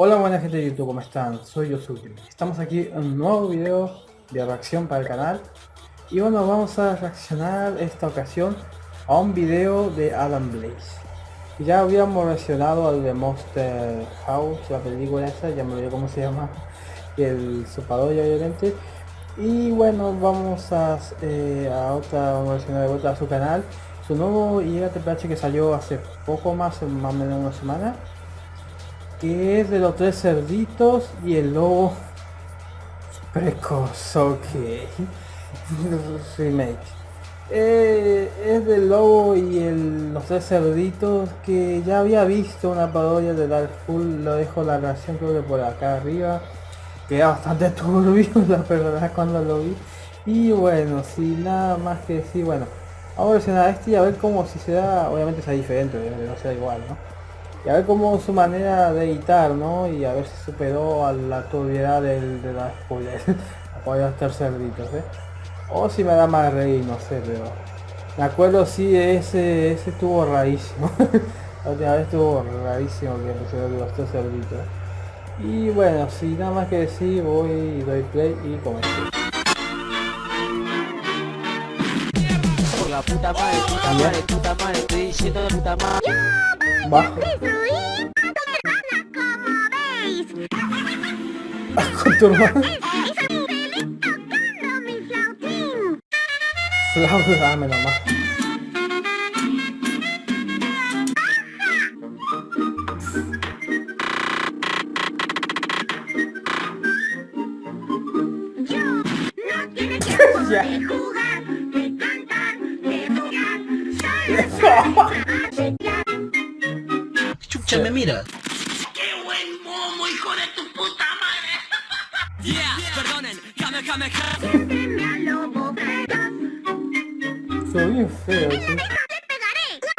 Hola buena gente de YouTube, ¿cómo están? Soy Yosuke. Estamos aquí en un nuevo video de reacción para el canal. Y bueno, vamos a reaccionar esta ocasión a un video de Adam Blaze. Ya habíamos reaccionado al de Monster House, la película esa, ya me olvidé cómo se llama, y el sopador obviamente. Y bueno, vamos a, eh, a otra versión de vuelta a su canal. Su nuevo IATPH que salió hace poco más, más o menos una semana que es de los tres cerditos y el lobo precoz, remake. Eh, es del lobo y el, los tres cerditos que ya había visto una parodia de Dark Full, lo dejo la reacción creo que por acá arriba. Queda bastante turbio la verdad cuando lo vi. Y bueno, sin nada más que decir, bueno, vamos a versionar este y a ver cómo si se da, obviamente sea diferente, no sea igual, ¿no? y a ver cómo su manera de editar, ¿no? Y a ver si superó a la turbiedad del, de la spoiler, a estar cerditos, ¿eh? O si me da más reír, no sé, pero... Me acuerdo sí, ese, ese estuvo rarísimo. la última vez estuvo rarísimo que pusieron los tres cerditos. Y bueno, sin nada más que decir, voy doy play y comencé. La puta madre, puta madre, puta madre, estoy diciendo puta madre. Bajo. Con tu hermano. Flauta, dame nomás. ya. de jugar, Chucha, me mira. ¡Qué buen momo, hijo de tu puta madre! Yeah, perdonen, feroz. Soy bien feo, ¡Le sí. pegaré! ¡Yo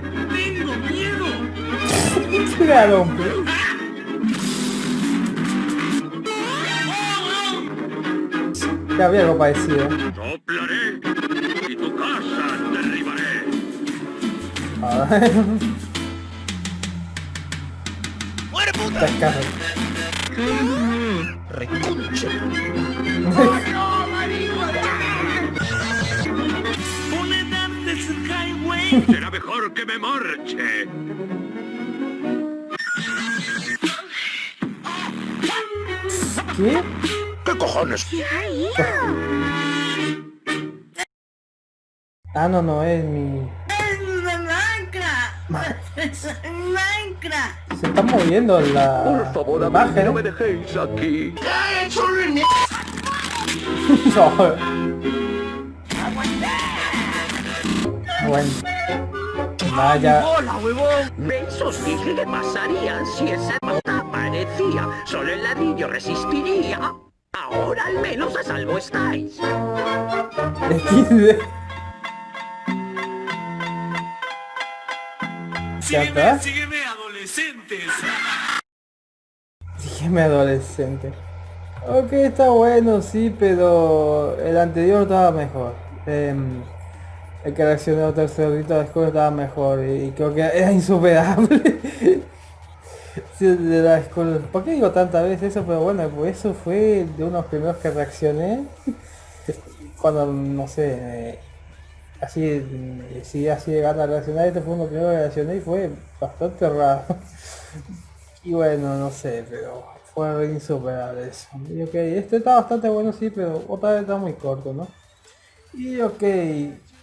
Hombre. Ya había algo parecido. Soplaré y tu casa derribaré. A ver. ¡Muere puta! Reconcha. Será mejor que me marche. ¿Qué? ¿Qué cojones? Ah, no, no, es mi... ¡Minecraft! ¡Minecraft! Se está moviendo la Por favor, imagen. amigo, no me dejéis aquí. No. Bueno. Vaya. ¡Hola, huevón! ¿Veis? Os dije que pasaría si esa aparecía. Solo el ladrillo resistiría. Ahora al menos a salvo estáis. XD. ¿Ya está? sígueme, adolescentes. Dígame adolescente. Ok, está bueno, sí, pero el anterior estaba mejor. Em, el que reaccionó tercerito de escuela estaba mejor y creo que era insuperable. de la. ¿Por qué digo tantas veces eso? Pero bueno, pues eso fue de unos primeros que reaccioné. Cuando, no sé, eh, así, si así llegando a reaccionar, este fue uno de los primeros que reaccioné y fue bastante raro. Y bueno, no sé, pero fue insuperable eso. Y ok, este está bastante bueno sí, pero otra vez está muy corto, ¿no? Y ok,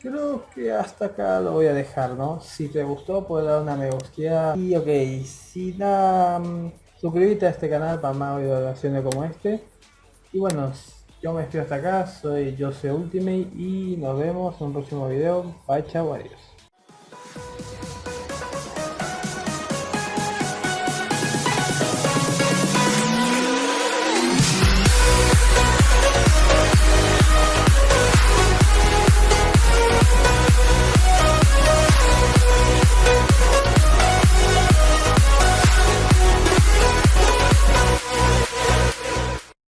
creo que hasta acá lo voy a dejar, ¿no? Si te gustó, puedes dar una me gusta. Y ok, si da... mm, suscríbete a este canal para más videos como este. Y bueno, yo me despido hasta acá, soy Jose Ultimate y nos vemos en un próximo video. Bye, chao, adiós.